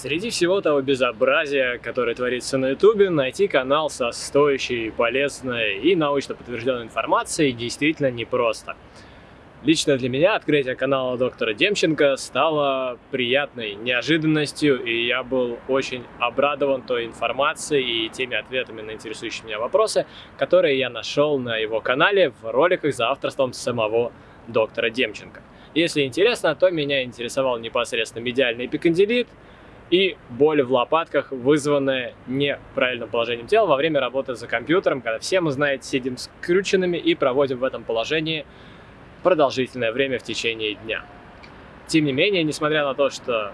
Среди всего того безобразия, которое творится на ютубе, найти канал со стоящей, полезной и научно подтвержденной информацией действительно непросто. Лично для меня открытие канала доктора Демченко стало приятной неожиданностью, и я был очень обрадован той информацией и теми ответами на интересующие меня вопросы, которые я нашел на его канале в роликах за авторством самого доктора Демченко. Если интересно, то меня интересовал непосредственно медиальный эпикондилит, и боль в лопатках, вызванная неправильным положением тела во время работы за компьютером, когда все мы, знаете, сидим скрюченными и проводим в этом положении продолжительное время в течение дня. Тем не менее, несмотря на то, что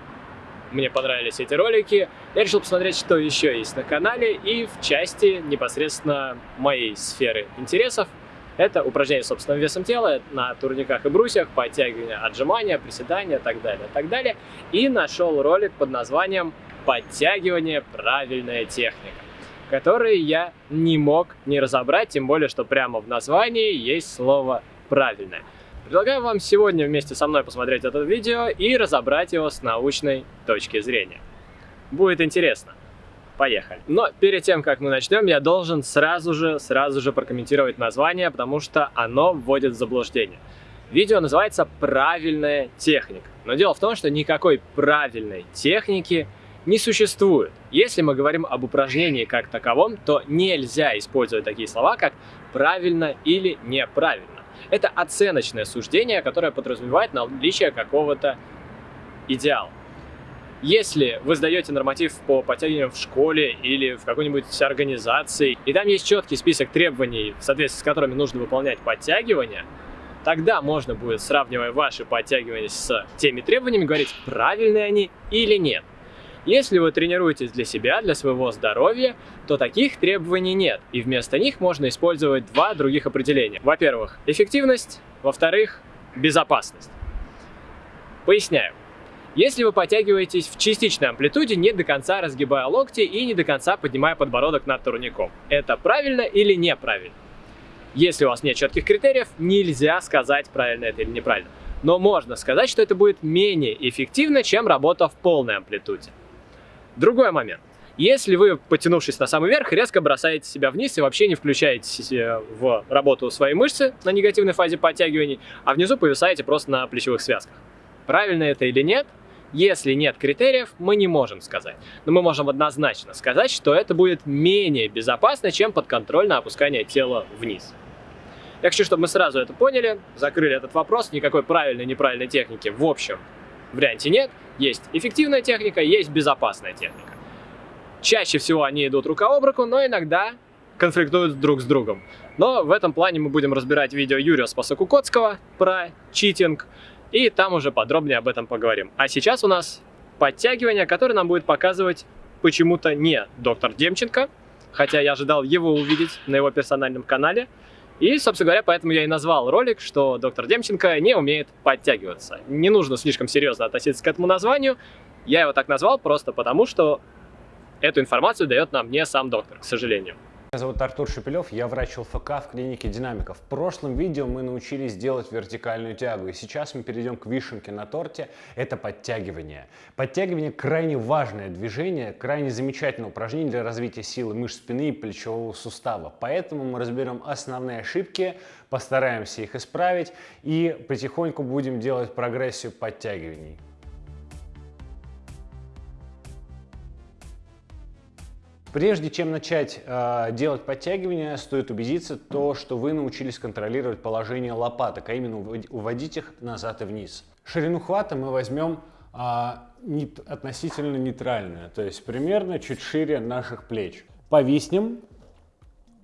мне понравились эти ролики, я решил посмотреть, что еще есть на канале и в части непосредственно моей сферы интересов это упражнение собственным весом тела на турниках и брусьях, подтягивания, отжимания, приседания и так далее, так далее. И нашел ролик под названием «Подтягивание. Правильная техника», который я не мог не разобрать, тем более, что прямо в названии есть слово «правильное». Предлагаю вам сегодня вместе со мной посмотреть это видео и разобрать его с научной точки зрения. Будет интересно. Поехали. Но перед тем, как мы начнем, я должен сразу же, сразу же прокомментировать название, потому что оно вводит в заблуждение. Видео называется «Правильная техника». Но дело в том, что никакой правильной техники не существует. Если мы говорим об упражнении как таковом, то нельзя использовать такие слова, как «правильно» или «неправильно». Это оценочное суждение, которое подразумевает наличие какого-то идеала. Если вы сдаете норматив по подтягиванию в школе или в какой-нибудь организации, и там есть четкий список требований, в соответствии с которыми нужно выполнять подтягивания, тогда можно будет, сравнивая ваши подтягивания с теми требованиями, говорить, правильные они или нет. Если вы тренируетесь для себя, для своего здоровья, то таких требований нет, и вместо них можно использовать два других определения. Во-первых, эффективность, во-вторых, безопасность. Поясняю. Если вы подтягиваетесь в частичной амплитуде, не до конца разгибая локти и не до конца поднимая подбородок над турником, это правильно или неправильно? Если у вас нет четких критериев, нельзя сказать, правильно это или неправильно. Но можно сказать, что это будет менее эффективно, чем работа в полной амплитуде. Другой момент. Если вы, потянувшись на самый верх, резко бросаете себя вниз и вообще не включаете в работу свои мышцы на негативной фазе подтягиваний, а внизу повисаете просто на плечевых связках. Правильно это или нет, если нет критериев, мы не можем сказать. Но мы можем однозначно сказать, что это будет менее безопасно, чем подконтрольное опускание тела вниз. Я хочу, чтобы мы сразу это поняли, закрыли этот вопрос. Никакой правильной неправильной техники в общем варианте нет. Есть эффективная техника, есть безопасная техника. Чаще всего они идут рука об руку, но иногда конфликтуют друг с другом. Но в этом плане мы будем разбирать видео Юрия Спасокукотского про читинг, и там уже подробнее об этом поговорим. А сейчас у нас подтягивание, которое нам будет показывать почему-то не доктор Демченко, хотя я ожидал его увидеть на его персональном канале. И, собственно говоря, поэтому я и назвал ролик, что доктор Демченко не умеет подтягиваться. Не нужно слишком серьезно относиться к этому названию. Я его так назвал просто потому, что эту информацию дает нам не сам доктор, к сожалению. Меня зовут Артур Шепелев, я врач ЛФК в клинике Динамика. В прошлом видео мы научились делать вертикальную тягу, и сейчас мы перейдем к вишенке на торте, это подтягивание. Подтягивание крайне важное движение, крайне замечательное упражнение для развития силы мышц спины и плечевого сустава. Поэтому мы разберем основные ошибки, постараемся их исправить и потихоньку будем делать прогрессию подтягиваний. Прежде чем начать э, делать подтягивания, стоит убедиться, то, что вы научились контролировать положение лопаток, а именно уводить их назад и вниз. Ширину хвата мы возьмем э, нит, относительно нейтральную, то есть примерно чуть шире наших плеч. Повиснем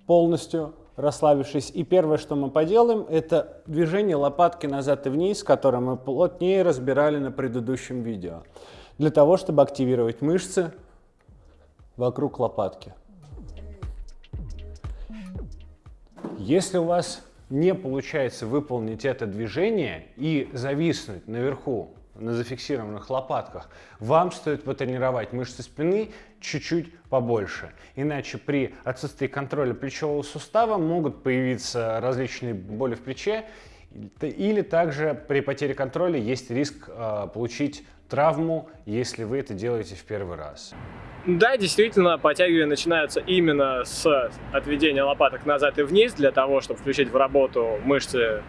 полностью, расслабившись. И первое, что мы поделаем, это движение лопатки назад и вниз, которое мы плотнее разбирали на предыдущем видео. Для того, чтобы активировать мышцы вокруг лопатки. Если у вас не получается выполнить это движение и зависнуть наверху на зафиксированных лопатках, вам стоит потренировать мышцы спины чуть-чуть побольше. Иначе при отсутствии контроля плечевого сустава могут появиться различные боли в плече, или также при потере контроля есть риск э, получить травму, если вы это делаете в первый раз. Да, действительно, подтягивания начинаются именно с отведения лопаток назад и вниз, для того, чтобы включить в работу мышцы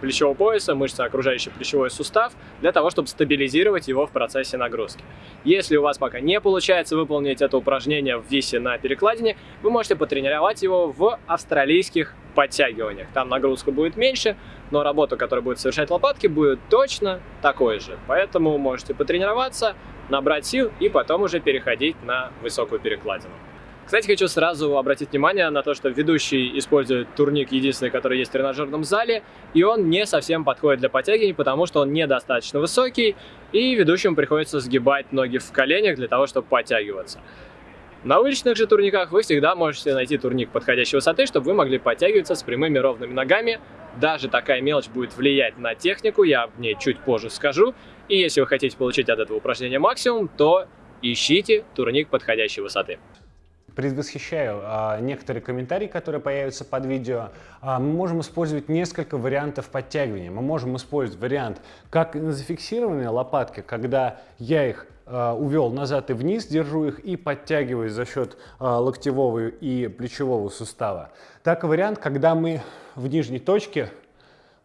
плечевого пояса, мышцы, окружающий плечевой сустав, для того, чтобы стабилизировать его в процессе нагрузки. Если у вас пока не получается выполнить это упражнение в висе на перекладине, вы можете потренировать его в австралийских подтягиваниях. Там нагрузка будет меньше, но работа, которую будет совершать лопатки, будет точно такой же. Поэтому можете потренироваться, набрать сил и потом уже переходить на высокую перекладину. Кстати, хочу сразу обратить внимание на то, что ведущий использует турник единственный, который есть в тренажерном зале, и он не совсем подходит для подтягиваний, потому что он недостаточно высокий, и ведущему приходится сгибать ноги в коленях для того, чтобы подтягиваться. На уличных же турниках вы всегда можете найти турник подходящей высоты, чтобы вы могли подтягиваться с прямыми ровными ногами. Даже такая мелочь будет влиять на технику, я об ней чуть позже скажу. И если вы хотите получить от этого упражнения максимум, то ищите турник подходящей высоты предвосхищаю а, некоторые комментарии, которые появятся под видео. А, мы можем использовать несколько вариантов подтягивания. Мы можем использовать вариант как на зафиксированные лопатки, когда я их а, увел назад и вниз, держу их и подтягиваюсь за счет а, локтевого и плечевого сустава. Так и вариант, когда мы в нижней точке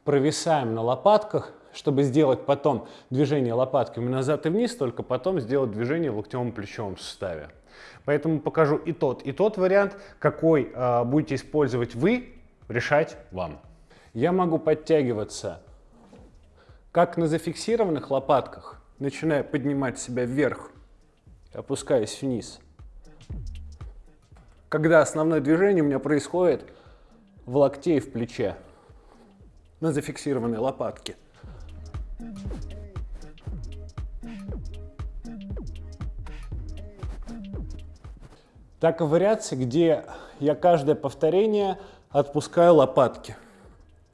провисаем на лопатках, чтобы сделать потом движение лопатками назад и вниз, только потом сделать движение в локтевом плечевом суставе. Поэтому покажу и тот, и тот вариант, какой э, будете использовать вы, решать вам. Я могу подтягиваться как на зафиксированных лопатках, начиная поднимать себя вверх, опускаясь вниз. Когда основное движение у меня происходит в локте и в плече на зафиксированной лопатке. Так и вариации, где я каждое повторение отпускаю лопатки.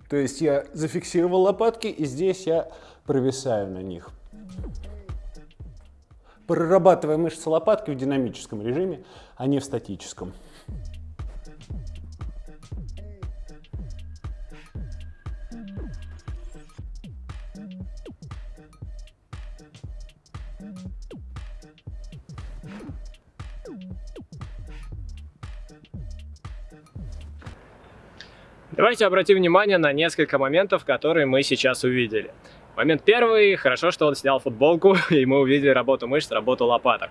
То есть я зафиксировал лопатки, и здесь я провисаю на них. Прорабатывая мышцы лопатки в динамическом режиме, а не в статическом. Давайте обратим внимание на несколько моментов, которые мы сейчас увидели. Момент первый, хорошо, что он снял футболку, и мы увидели работу мышц, работу лопаток.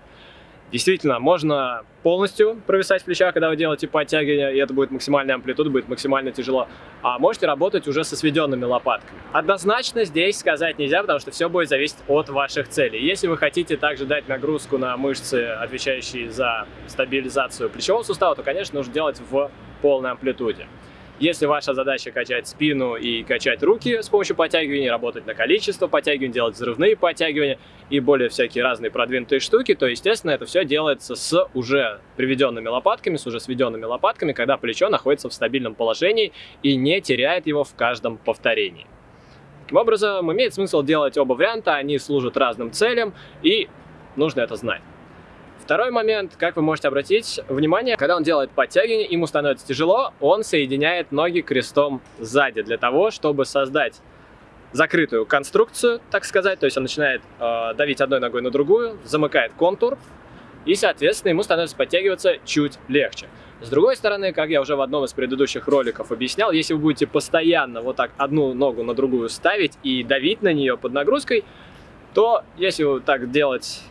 Действительно, можно полностью провисать в плечах, когда вы делаете подтягивания, и это будет максимальная амплитуда, будет максимально тяжело. А можете работать уже со сведенными лопатками. Однозначно здесь сказать нельзя, потому что все будет зависеть от ваших целей. Если вы хотите также дать нагрузку на мышцы, отвечающие за стабилизацию плечевого сустава, то, конечно, нужно делать в полной амплитуде. Если ваша задача качать спину и качать руки с помощью подтягиваний, работать на количество подтягиваний, делать взрывные подтягивания и более всякие разные продвинутые штуки, то, естественно, это все делается с уже приведенными лопатками, с уже сведенными лопатками, когда плечо находится в стабильном положении и не теряет его в каждом повторении. Таким образом, имеет смысл делать оба варианта, они служат разным целям, и нужно это знать. Второй момент, как вы можете обратить внимание, когда он делает подтягивание, ему становится тяжело, он соединяет ноги крестом сзади для того, чтобы создать закрытую конструкцию, так сказать, то есть он начинает э, давить одной ногой на другую, замыкает контур, и, соответственно, ему становится подтягиваться чуть легче. С другой стороны, как я уже в одном из предыдущих роликов объяснял, если вы будете постоянно вот так одну ногу на другую ставить и давить на нее под нагрузкой, то если вот так делать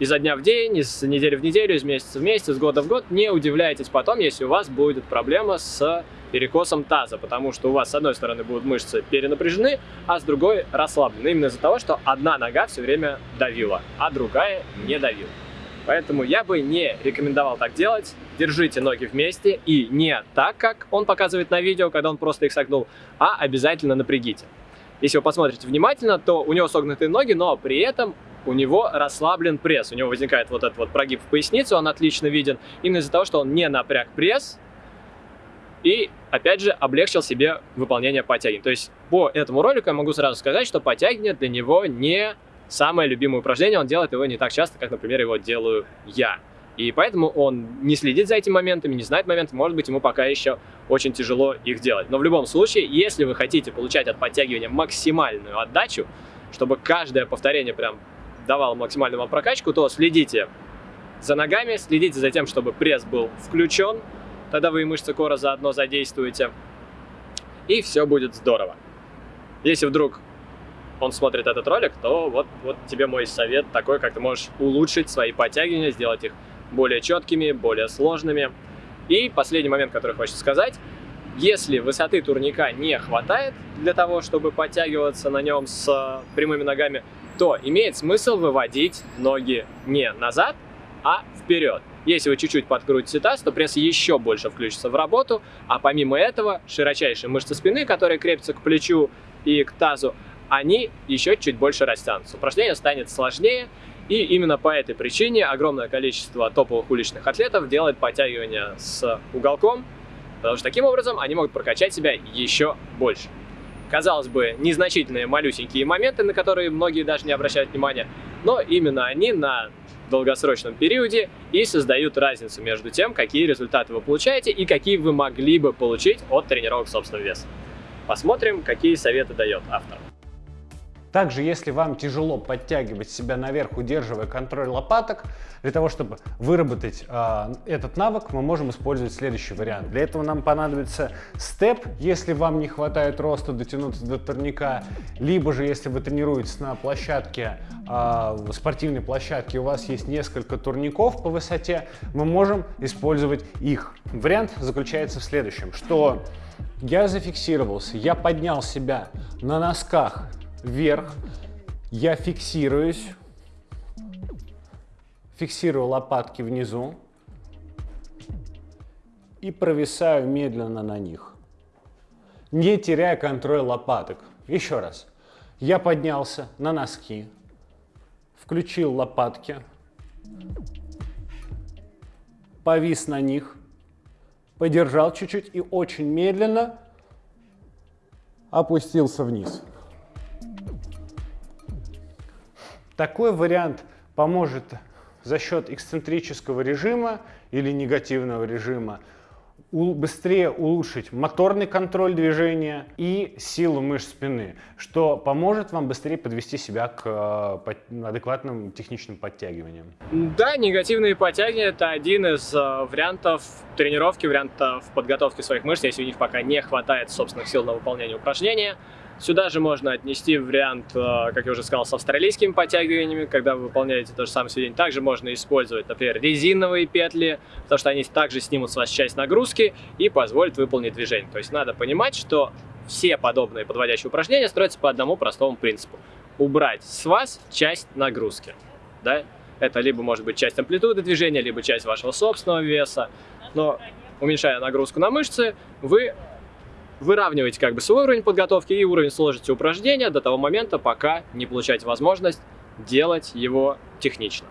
изо дня в день, из недели в неделю, из месяца в месяц, из года в год, не удивляйтесь потом, если у вас будет проблема с перекосом таза, потому что у вас с одной стороны будут мышцы перенапряжены, а с другой расслаблены. Именно из-за того, что одна нога все время давила, а другая не давила. Поэтому я бы не рекомендовал так делать. Держите ноги вместе и не так, как он показывает на видео, когда он просто их согнул, а обязательно напрягите. Если вы посмотрите внимательно, то у него согнутые ноги, но при этом у него расслаблен пресс. У него возникает вот этот вот прогиб в поясницу, он отлично виден, именно из-за того, что он не напряг пресс и, опять же, облегчил себе выполнение подтягиваний. То есть по этому ролику я могу сразу сказать, что подтягивание для него не самое любимое упражнение, он делает его не так часто, как, например, его делаю я. И поэтому он не следит за этими моментами, не знает моменты, может быть, ему пока еще очень тяжело их делать. Но в любом случае, если вы хотите получать от подтягивания максимальную отдачу, чтобы каждое повторение прям давал максимальную вам прокачку, то следите за ногами, следите за тем, чтобы пресс был включен, тогда вы и мышцы кора заодно задействуете, и все будет здорово. Если вдруг он смотрит этот ролик, то вот, вот тебе мой совет такой, как ты можешь улучшить свои подтягивания, сделать их более четкими, более сложными. И последний момент, который хочется сказать. Если высоты турника не хватает для того, чтобы подтягиваться на нем с прямыми ногами, то имеет смысл выводить ноги не назад, а вперед. Если вы чуть-чуть подкрутите таз, то пресс еще больше включится в работу, а помимо этого широчайшие мышцы спины, которые крепятся к плечу и к тазу, они еще чуть больше растянутся. Упражнение станет сложнее, и именно по этой причине огромное количество топовых уличных атлетов делает подтягивания с уголком, потому что таким образом они могут прокачать себя еще больше. Казалось бы, незначительные малюсенькие моменты, на которые многие даже не обращают внимания, но именно они на долгосрочном периоде и создают разницу между тем, какие результаты вы получаете и какие вы могли бы получить от тренировок собственного веса. Посмотрим, какие советы дает автор. Также, если вам тяжело подтягивать себя наверх, удерживая контроль лопаток, для того, чтобы выработать э, этот навык, мы можем использовать следующий вариант. Для этого нам понадобится степ, если вам не хватает роста дотянуться до турника, либо же, если вы тренируетесь на площадке, э, спортивной площадке, у вас есть несколько турников по высоте, мы можем использовать их. Вариант заключается в следующем, что я зафиксировался, я поднял себя на носках вверх, я фиксируюсь, фиксирую лопатки внизу и провисаю медленно на них, не теряя контроль лопаток. Еще раз. Я поднялся на носки, включил лопатки, повис на них, подержал чуть-чуть и очень медленно опустился вниз. Такой вариант поможет за счет эксцентрического режима или негативного режима быстрее улучшить моторный контроль движения и силу мышц спины, что поможет вам быстрее подвести себя к э, адекватным техничным подтягиваниям. Да, негативные подтягивания – это один из э, вариантов тренировки, вариантов подготовки своих мышц, если у них пока не хватает собственных сил на выполнение упражнения. Сюда же можно отнести вариант, э, как я уже сказал, с австралийскими подтягиваниями, когда вы выполняете то же самое сведение. Также можно использовать, например, резиновые петли, потому что они также снимут с вас часть нагрузки и позволят выполнить движение. То есть надо понимать, что все подобные подводящие упражнения строятся по одному простому принципу. Убрать с вас часть нагрузки. Да? Это либо может быть часть амплитуды движения, либо часть вашего собственного веса. Но уменьшая нагрузку на мышцы, вы выравниваете как бы свой уровень подготовки и уровень сложности упражнения до того момента, пока не получаете возможность делать его технично.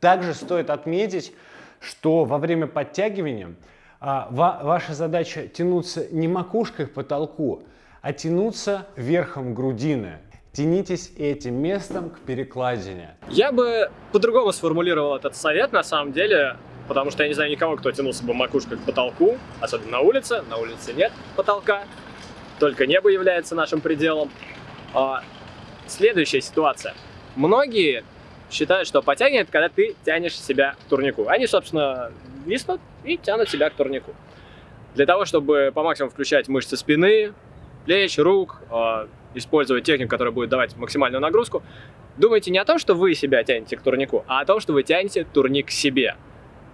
Также стоит отметить, что во время подтягивания а, ва ваша задача тянуться не макушкой к потолку, а тянуться верхом грудины. Тянитесь этим местом к перекладине. Я бы по-другому сформулировал этот совет, на самом деле потому что я не знаю никого, кто тянулся бы макушкой к потолку, особенно на улице. На улице нет потолка, только небо является нашим пределом. А, следующая ситуация. Многие считают, что это когда ты тянешь себя к турнику. Они, собственно, виснут и тянут себя к турнику. Для того, чтобы по максимуму включать мышцы спины, плеч, рук, а, использовать технику, которая будет давать максимальную нагрузку, думайте не о том, что вы себя тянете к турнику, а о том, что вы тянете турник к себе.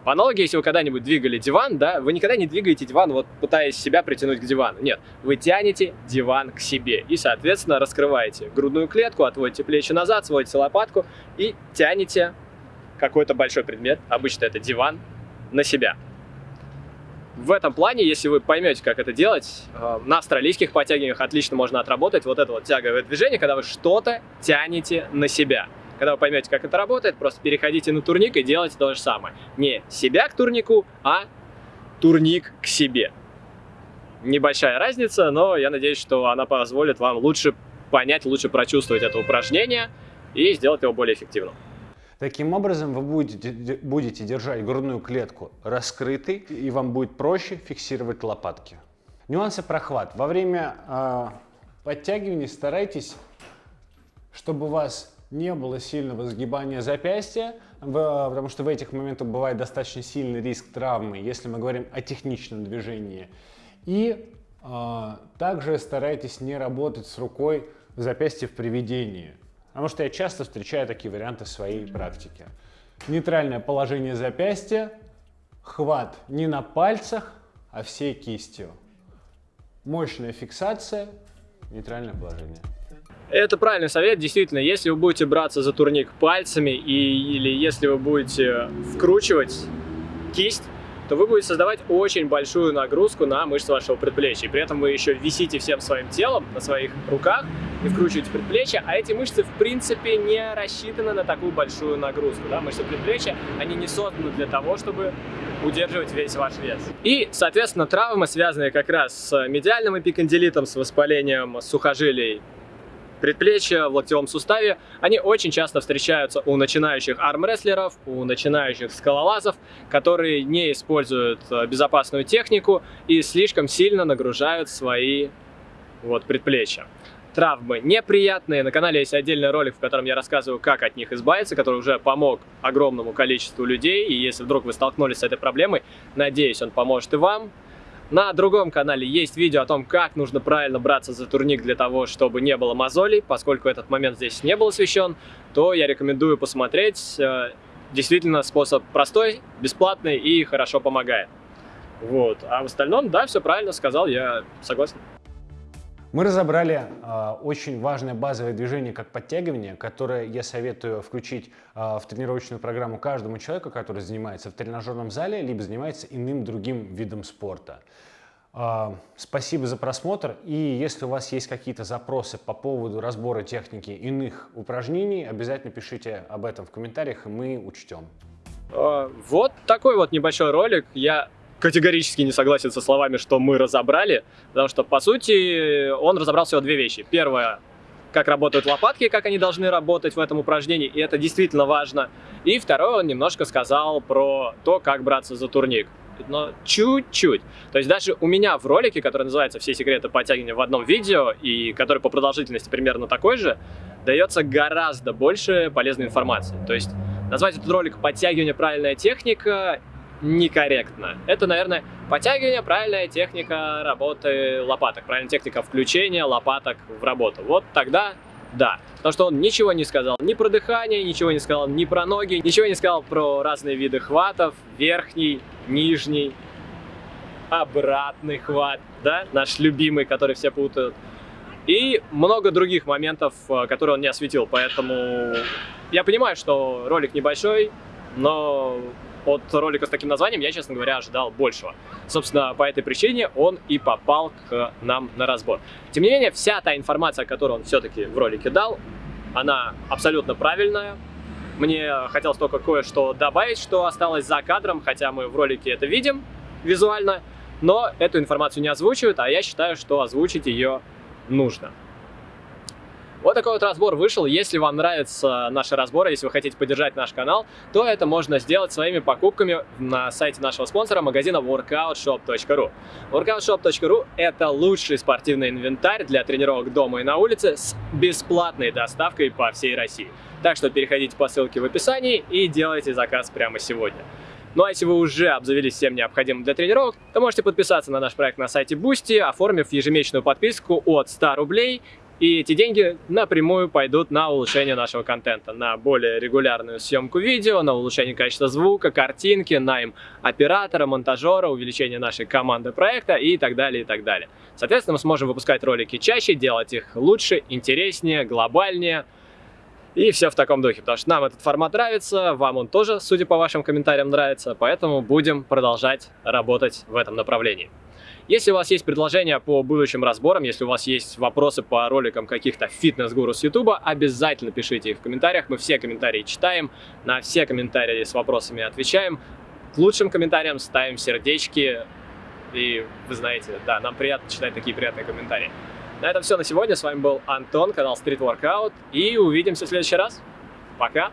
По аналогии, если вы когда-нибудь двигали диван, да, вы никогда не двигаете диван, вот пытаясь себя притянуть к дивану. Нет, вы тянете диван к себе и, соответственно, раскрываете грудную клетку, отводите плечи назад, сводите лопатку и тянете какой-то большой предмет, обычно это диван, на себя. В этом плане, если вы поймете, как это делать, э, на австралийских подтягиваниях отлично можно отработать вот это вот тяговое движение, когда вы что-то тянете на себя. Когда вы поймете, как это работает, просто переходите на турник и делайте то же самое. Не себя к турнику, а турник к себе. Небольшая разница, но я надеюсь, что она позволит вам лучше понять, лучше прочувствовать это упражнение и сделать его более эффективным. Таким образом, вы будете, будете держать грудную клетку раскрытой, и вам будет проще фиксировать лопатки. Нюансы прохват. Во время э, подтягивания старайтесь, чтобы у вас не было сильного сгибания запястья, потому что в этих моментах бывает достаточно сильный риск травмы, если мы говорим о техничном движении. И э, также старайтесь не работать с рукой в запястье в приведении, потому что я часто встречаю такие варианты в своей практике. Нейтральное положение запястья, хват не на пальцах, а всей кистью. Мощная фиксация, нейтральное положение. Это правильный совет, действительно, если вы будете браться за турник пальцами и, или если вы будете вкручивать кисть, то вы будете создавать очень большую нагрузку на мышцы вашего предплечья. При этом вы еще висите всем своим телом на своих руках и вкручиваете предплечье, а эти мышцы в принципе не рассчитаны на такую большую нагрузку. Да? Мышцы предплечья, они не созданы для того, чтобы удерживать весь ваш вес. И, соответственно, травмы, связанные как раз с медиальным эпикондилитом, с воспалением сухожилий предплечья, в локтевом суставе, они очень часто встречаются у начинающих армрестлеров, у начинающих скалолазов, которые не используют э, безопасную технику и слишком сильно нагружают свои вот, предплечья. Травмы неприятные. На канале есть отдельный ролик, в котором я рассказываю, как от них избавиться, который уже помог огромному количеству людей. И если вдруг вы столкнулись с этой проблемой, надеюсь, он поможет и вам. На другом канале есть видео о том, как нужно правильно браться за турник для того, чтобы не было мозолей. Поскольку этот момент здесь не был освещен, то я рекомендую посмотреть. Э, действительно, способ простой, бесплатный и хорошо помогает. Вот. А в остальном, да, все правильно сказал, я согласен. Мы разобрали э, очень важное базовое движение, как подтягивание, которое я советую включить э, в тренировочную программу каждому человеку, который занимается в тренажерном зале, либо занимается иным другим видом спорта. Э, спасибо за просмотр. И если у вас есть какие-то запросы по поводу разбора техники иных упражнений, обязательно пишите об этом в комментариях, и мы учтем. Вот такой вот небольшой ролик. Я категорически не согласен со словами, что мы разобрали, потому что, по сути, он разобрал всего две вещи. Первое, как работают лопатки, как они должны работать в этом упражнении, и это действительно важно. И второе, он немножко сказал про то, как браться за турник. Но чуть-чуть. То есть даже у меня в ролике, который называется «Все секреты подтягивания в одном видео», и который по продолжительности примерно такой же, дается гораздо больше полезной информации. То есть назвать этот ролик «Подтягивание. Правильная техника» некорректно. Это, наверное, подтягивание, правильная техника работы лопаток, правильная техника включения лопаток в работу. Вот тогда да. Потому что он ничего не сказал ни про дыхание, ничего не сказал ни про ноги, ничего не сказал про разные виды хватов, верхний, нижний, обратный хват, да, наш любимый, который все путают. И много других моментов, э, которые он не осветил, поэтому я понимаю, что ролик небольшой, но от ролика с таким названием я, честно говоря, ожидал большего. Собственно, по этой причине он и попал к нам на разбор. Тем не менее, вся та информация, которую он все-таки в ролике дал, она абсолютно правильная. Мне хотелось только кое-что добавить, что осталось за кадром, хотя мы в ролике это видим визуально, но эту информацию не озвучивают, а я считаю, что озвучить ее нужно. Вот такой вот разбор вышел. Если вам нравятся наши разборы, если вы хотите поддержать наш канал, то это можно сделать своими покупками на сайте нашего спонсора, магазина workoutshop.ru. workoutshop.ru – это лучший спортивный инвентарь для тренировок дома и на улице с бесплатной доставкой по всей России. Так что переходите по ссылке в описании и делайте заказ прямо сегодня. Ну а если вы уже обзавелись всем необходимым для тренировок, то можете подписаться на наш проект на сайте Boosty, оформив ежемесячную подписку от 100 рублей и эти деньги напрямую пойдут на улучшение нашего контента, на более регулярную съемку видео, на улучшение качества звука, картинки, найм оператора, монтажера, увеличение нашей команды проекта и так далее, и так далее. Соответственно, мы сможем выпускать ролики чаще, делать их лучше, интереснее, глобальнее, и все в таком духе, потому что нам этот формат нравится, вам он тоже, судя по вашим комментариям, нравится, поэтому будем продолжать работать в этом направлении. Если у вас есть предложения по будущим разборам, если у вас есть вопросы по роликам каких-то фитнес-гуру с YouTube, обязательно пишите их в комментариях. Мы все комментарии читаем, на все комментарии с вопросами отвечаем. К лучшим комментариям ставим сердечки. И вы знаете, да, нам приятно читать такие приятные комментарии. На этом все на сегодня. С вами был Антон, канал Street Workout. И увидимся в следующий раз. Пока!